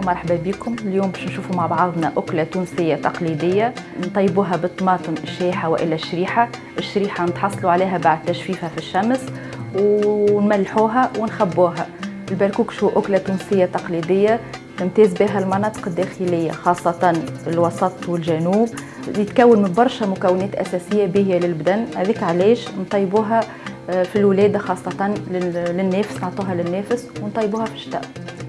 مرحبا بكم. اليوم باش نشوفوا مع بعضنا أكلة تونسية تقليدية نطيبوها بالطماطم الشايحة وإلا الشريحة. الشريحة نتحصلوا عليها بعد تجفيفها في الشمس ونملحوها ونخبوها. البركوكش هو أكلة تونسية تقليدية تمتاز بها المناطق الداخلية خاصة الوسط والجنوب. يتكون من برشا مكونات أساسية باهية للبدن. هذيك علاش؟ نطيبوها آه، في الولادة خاصة للنافس نعطوها للنافس ونطيبوها في الشتاء.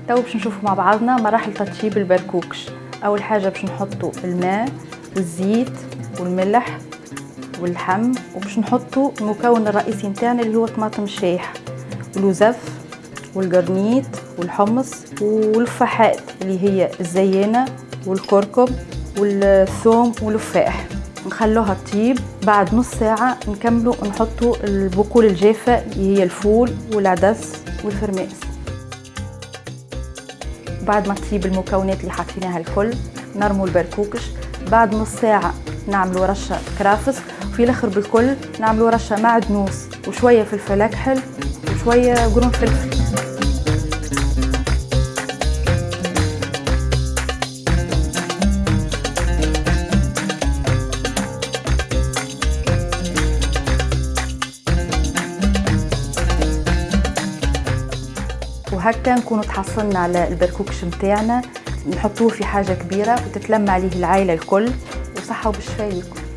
تو باش نشوفوا مع بعضنا مراحل تطيب البركوكش أول حاجة باش نحطوا الماء والزيت والملح واللحم وباش نحطوا المكون الرئيسي نتاعنا اللي هو طماطم الشايح والوزف والقرنيط والحمص والفحات اللي هي الزيانه والكركم والثوم والفاح. نخلوها تطيب. بعد نص ساعة نكملوا نحطوا البقول الجافة اللي هي الفول والعدس والفرماس. بعد ما تطيب المكونات اللي حطيناها الكل نرموا البركوكش. بعد نص ساعة نعملوا رشة كرافس. وفي الآخر بالكل نعملوا رشة معدنوس وشوية فلفل اكحل وشوية قرون فلفل. وهكا نكونوا تحصلنا على البركوكش متاعنا نحطوه في حاجة كبيرة وتتلم عليه العائلة الكل وصحة وبالشفاء لكم.